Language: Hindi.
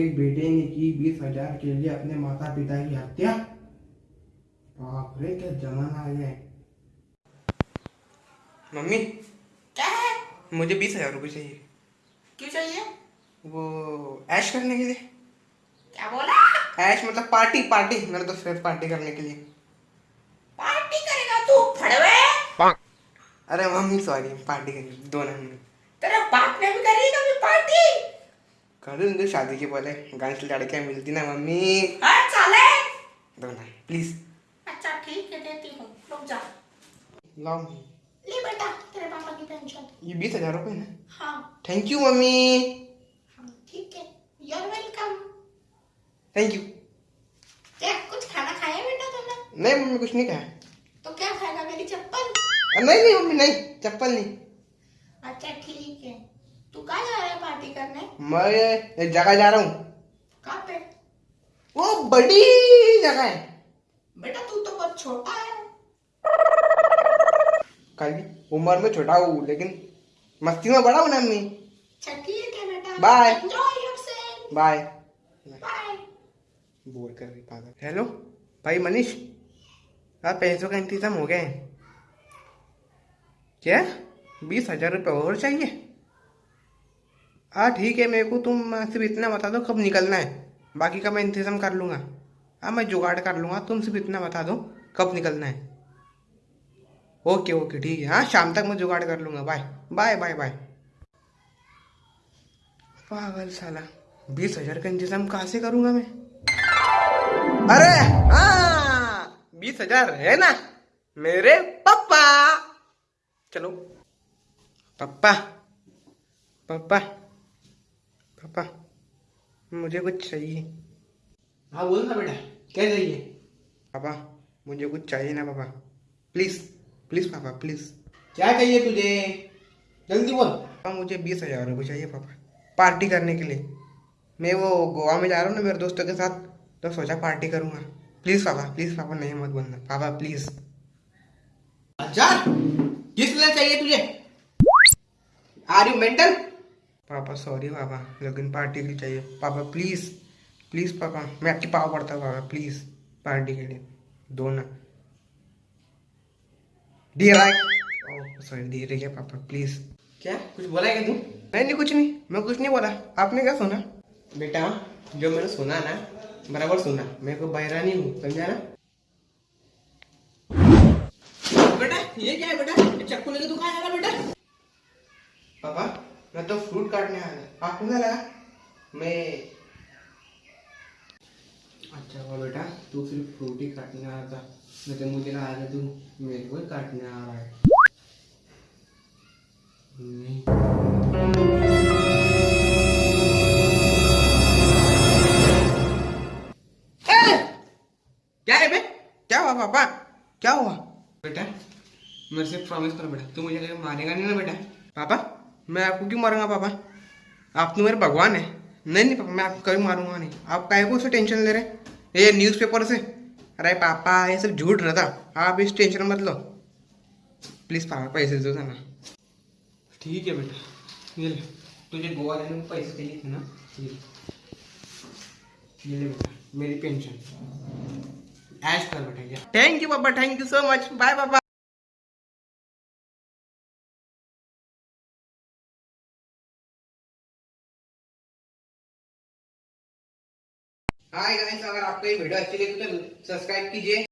एक बेटे ने की बीस हज़ार के लिए अपने माता पिता की हत्या? बाप रे क्या जमाना आ गया मम्मी क्या है? मुझे बीस हज़ार रुपये चाहिए। क्यों चाहिए? वो ऐश करने के लिए। क्या बोला? ऐश मतलब पार्टी पार्टी मेरे दोस्त साथ पार्टी करने के लिए। पार्टी करेगा तू फड़वे। अरे मम्मी सॉरी पार्टी करेंगे दोनों तेरे बाप ने भी करी कभी पार्टी? कर दूँगे शादी के पहले गाँव से लड़कियाँ मिलती ना मम्मी। हाँ साले दोनों प्लीज़ अच्छा ठीक है देती हूँ। रुक जा। लाओ ले बेटा तेरे पापा की पेंशन ये बीस हज़ार रुपये ना हाँ। थैंक यू मम्मी। हाँ ठीक है। यूर वेलकम थैंक यू क्या कुछ खाना खाया बेटा तुमने नहीं मम्मी कुछ नहीं खाया। तो क्या खाएगा मेरी चप्पल? नहीं नहीं मम्मी नहीं चप्पल नहीं। अच्छा ठीक है। तू कहाँ जा पार्टी करने? मैं एक जगह जा रहा हूँ। कहाँ पे? वो बड़ी जगह है। बेटा तू तो बहुत छोटा है। कल उम्र में छोटा हूँ लेकिन मस्ती में बड़ा हूँ ना योरसेल्फ बाय बाय बोर कर रही पागल। हेलो भाई मनीष यार पैसों का इंतज़ाम हो गया है। क्या? बीस हज़ार रुपये और चाहिए? हाँ ठीक है, मेरे को तुम सिर्फ़ इतना बता दो कब निकलना है। बाकी का मैं इंतज़ाम कर लूँगा। हाँ मैं जुगाड़ कर लूँगा। तुम सिर्फ़ इतना बता दो कब निकलना है। ओके ओके, ठीक है। हाँ शाम तक मैं जुगाड़ कर लूँगा। बाय। Bye bye bye. पागल साला। बीस हज़ार का इंतज़ाम कहाँ से करूँगा मैं? अरे हाँ बीस हज़ार है ना? मेरे पापा। चलो। पापा। पापा। पापा मुझे कुछ चाहिए। हाँ बोल ना बेटा क्या चाहिए? पापा मुझे कुछ चाहिए ना पापा। प्लीज़ प्लीज़ पापा प्लीज़ क्या चाहिए तुझे? जल्दी बोल। पापा मुझे बीस हज़ार रुपये चाहिए पापा पार्टी करने के लिए। मैं वो गोवा में जा रहा हूँ ना मेरे दोस्तों के साथ तो सोचा पार्टी करूँगा। प्लीज़ पापा प्लीज़ पापा नहीं मत बोलना। पापा प्लीज़ हज़ार? किस लिए चाहिए तुझे? आर यू मेंटल पापा सॉरी पापा लेकिन पार्टी के लिए चाहिए। पापा प्लीज़ प्लीज़ पापा मैं आपकी पाव पड़ता हूँ पापा प्लीज़ पार्टी के लिए। दो ना। दे रहा है सॉरी दे रही है पापा प्लीज़ क्या? कुछ बोला है क्या तू? नहीं नहीं कुछ नहीं मैं कुछ नहीं बोला। आपने क्या सुना? बेटा जो मैंने सुना ना बराबर सुना। मैं कोई बहरा नहीं हूँ समझा ना? बेटा ये क्या है बेटा? ये चाकू लेके तू कहाँ जा रहा बेटा? मैं तो फ्रूट काटने आया था। आपको क्या लगा मैं अच्छा हुआ बेटा, तू सिर्फ़ फ्रूट ही काटने आ रहा था नहीं तो मुझे लगा था, तू मेरे को ही काटने आ रहा है। पापा? क्या हुआ? बेटा, मेरे से प्रॉमिस करो बेटा, तू मुझे मारेगा नहीं ना बेटा। पापा? मैं आपको क्यों मारूँगा पापा? आप तो मेरे भगवान है। नहीं नहीं पापा मैं आपको कभी मारूँगा नहीं। आप काहे को उससे टेंशन ले रहे ये न्यूज़पेपर से। अरे पापा ये सब झूठ रहता आप इस टेंशन मत लो। प्लीज़ पापा पैसे दो ना ठीक है बेटा। ये ले। तुझे गोवा जाने में पैसे चाहिए थे ना? ये ले। ये ले बेटा मेरी पेंशन ऐश कर बेटा थैंक यू पापा। Thank you so much bye पापा। हाय गाइस अगर आपको ये वीडियो अच्छी लगी तो सब्सक्राइब कीजिए।